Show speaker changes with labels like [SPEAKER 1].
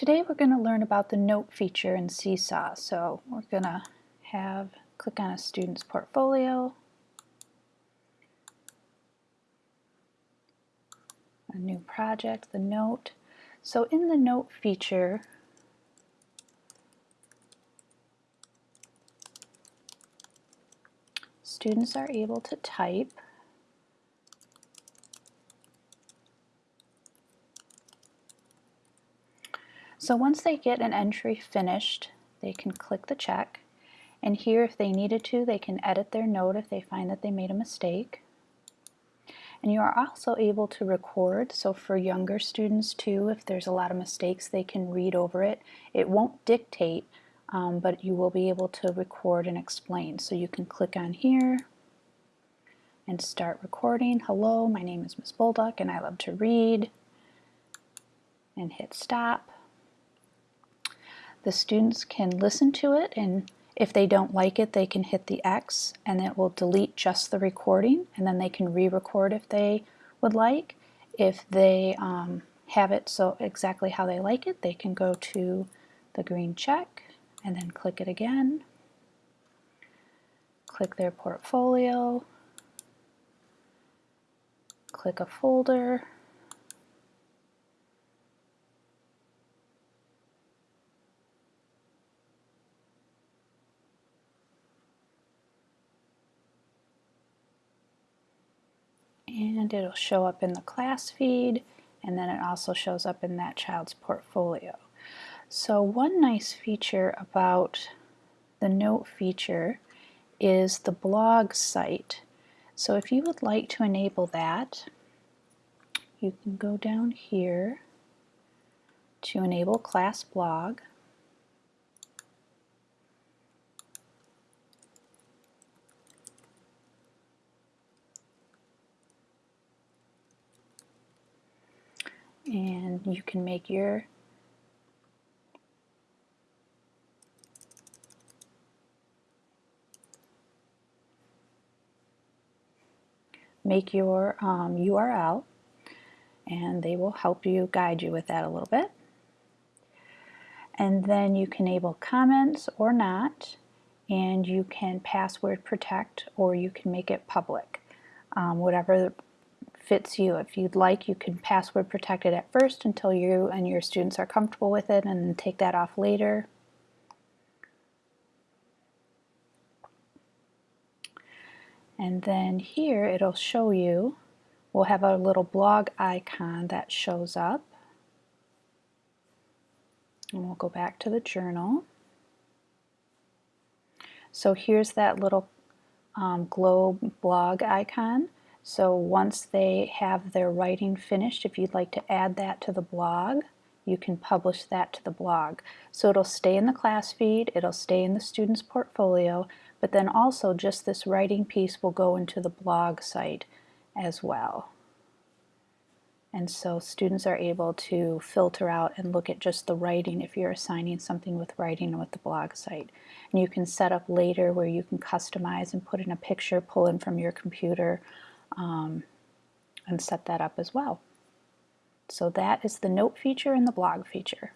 [SPEAKER 1] Today we're going to learn about the note feature in Seesaw. So we're going to have click on a student's portfolio, a new project, the note. So in the note feature, students are able to type So once they get an entry finished, they can click the check. And here, if they needed to, they can edit their note if they find that they made a mistake. And you are also able to record, so for younger students too, if there's a lot of mistakes, they can read over it. It won't dictate, um, but you will be able to record and explain. So you can click on here and start recording. Hello, my name is Miss Bolduck and I love to read. And hit stop the students can listen to it and if they don't like it they can hit the X and it will delete just the recording and then they can re-record if they would like. If they um, have it so exactly how they like it they can go to the green check and then click it again. Click their portfolio, click a folder, it'll show up in the class feed and then it also shows up in that child's portfolio. So one nice feature about the note feature is the blog site. So if you would like to enable that, you can go down here to enable class blog and you can make your make your um, URL and they will help you guide you with that a little bit. And then you can enable comments or not and you can password protect or you can make it public. Um, whatever fits you. If you'd like, you can password protect it at first until you and your students are comfortable with it and take that off later. And then here it'll show you, we'll have a little blog icon that shows up. And we'll go back to the journal. So here's that little um, globe blog icon. So once they have their writing finished, if you'd like to add that to the blog, you can publish that to the blog. So it'll stay in the class feed, it'll stay in the student's portfolio, but then also just this writing piece will go into the blog site as well. And so students are able to filter out and look at just the writing if you're assigning something with writing with the blog site. And you can set up later where you can customize and put in a picture, pull in from your computer, um, and set that up as well. So that is the note feature and the blog feature.